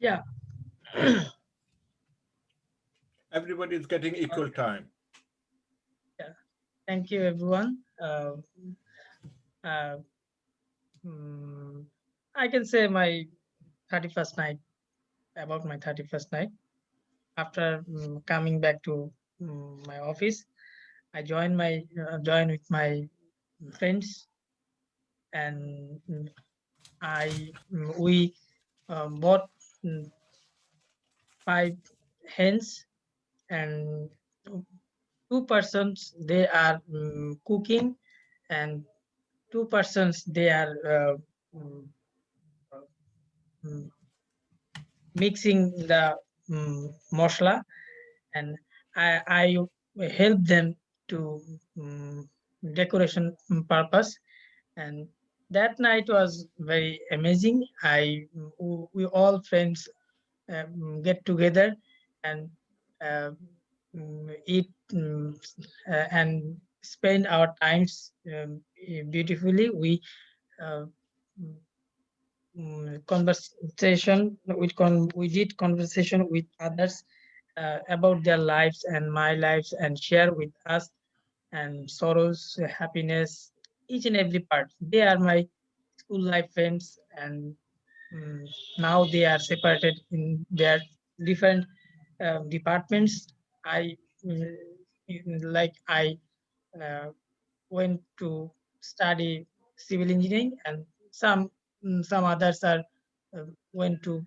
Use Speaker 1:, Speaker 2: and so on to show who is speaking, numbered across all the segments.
Speaker 1: Yeah.
Speaker 2: Everybody is getting equal time. Yeah.
Speaker 1: Thank you, everyone. Uh, uh, mm, I can say my 31st night, about my 31st night. After mm, coming back to mm, my office, I joined my uh, joined with my friends, and mm, I we um, bought five hens and two persons they are mm, cooking and two persons they are uh, mm, mm, mixing the mm, masala and I, I help them to mm, decoration purpose and that night was very amazing i we all friends um, get together and uh, eat mm, uh, and spend our times um, beautifully. We uh, mm, conversation with con we did conversation with others uh, about their lives and my lives and share with us and sorrows, happiness, each and every part. They are my school life friends and mm, now they are separated in their different uh, departments. I mm, like I uh, went to study civil engineering, and some mm, some others are uh, went to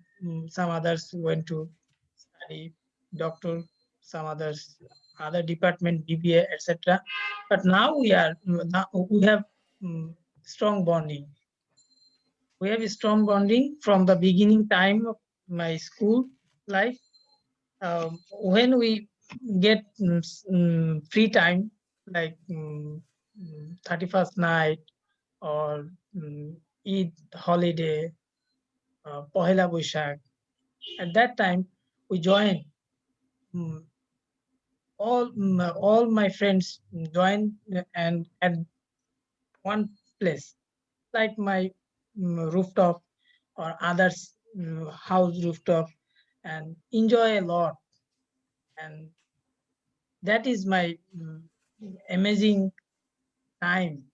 Speaker 1: some others went to study doctor, some others other department BBA etc. But now we are now we have mm, strong bonding. We have a strong bonding from the beginning time of my school life um, when we get mm, free time, like mm, mm, 31st night or Eid holiday, uh, Pohela Boishakh, at that time we join. all all my friends join and at one place, like my mm, rooftop or others mm, house rooftop, and enjoy a lot. And that is my mm, amazing time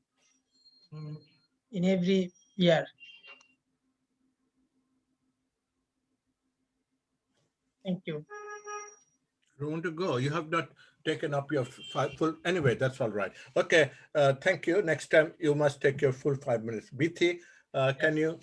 Speaker 1: in every year. Thank you.
Speaker 2: You want to go? You have not taken up your five full, anyway, that's all right. Okay, uh, thank you. Next time you must take your full five minutes. BT, uh, can you